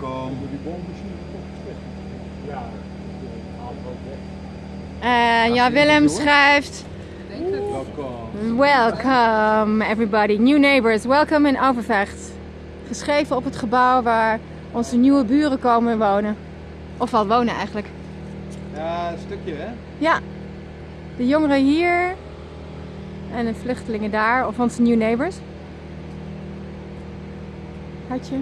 Welkom. Die. Ja. En eh, ja, Willem schrijft... Welkom. Welcome everybody, new neighbors, welcome in Overvecht. Geschreven op het gebouw waar onze nieuwe buren komen wonen. Of al wonen eigenlijk. Ja, een stukje hè? Ja, de jongeren hier en de vluchtelingen daar, of onze new neighbors. Hartje.